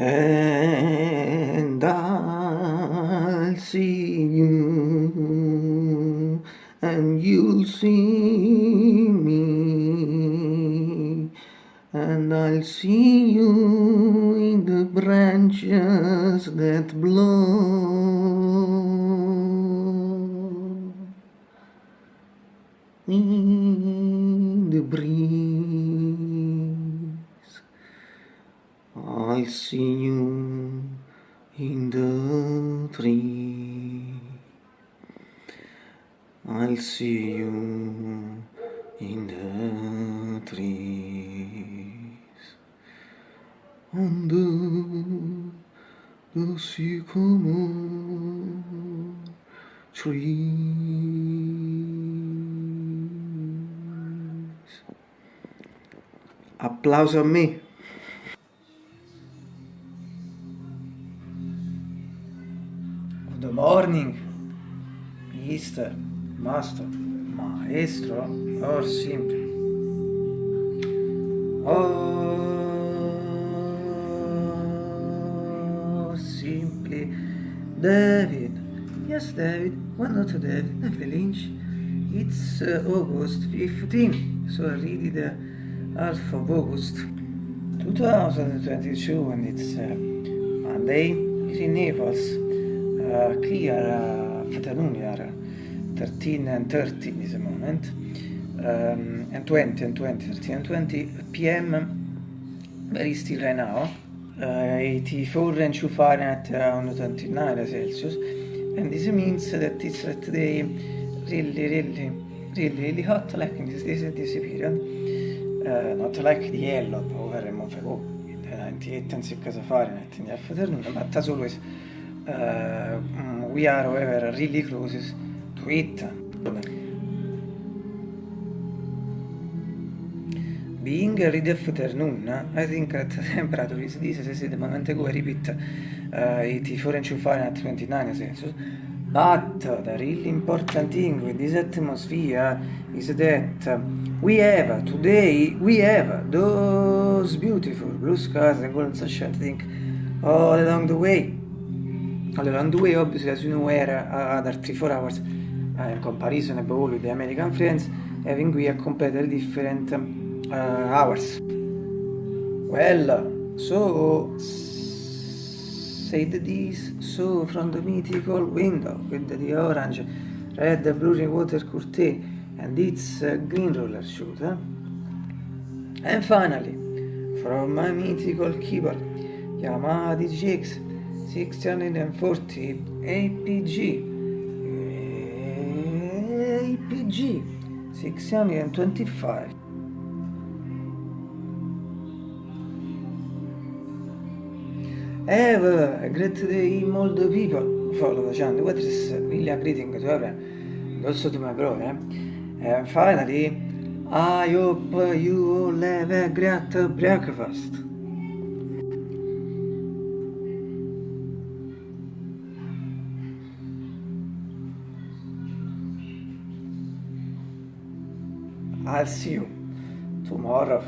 and I'll see you and you'll see me. And I'll see you in the branches that blow. In the breeze. I see you in the tree I'll see you in the trees under the sycamore trees. Applauso a me. Good morning, Mister, Master, Maestro, or simply. Or simply David. Yes, David. Why not David? David Lynch. It's uh, August 15, so I read the half of August 2022 and it's uh, Monday. In Uh, uh, afternoon, are 13 and 30 in this moment, um, and 20 and 20, 13 and 20 p.m. Very still right now. Uh, 84 and 2 Fahrenheit around 29 Celsius, and this means that it's today really, really, really, really hot, like in this, this, this period. Uh, not like the yellow over and Monfego, 98 and 6 Fahrenheit in the afternoon, but as always, uh, we are, however, really close to it. Being a read afternoon, I think that the temperature is this, as I the moment ago, I repeat, uh, 84 and 2 Fahrenheit, 29 Celsius. But the really important thing with this atmosphere is that we have today, we have those beautiful blue skies and golden sunshine thing all along the way. All along the way, obviously, as you know, were uh, other 3-4 hours uh, in comparison above all with the American friends, having we a completely different uh, hours. Well, so said this, so from the mythical window with the orange, red, blue water curtain and its uh, green roller shooter. And finally, from my mythical keyboard, Yamaha DGX 640 APG APG 625 Have a great day, the people follow the channel. What is really a greeting to everyone, also to my brother. And finally, I hope you all have a great breakfast. I'll see you tomorrow.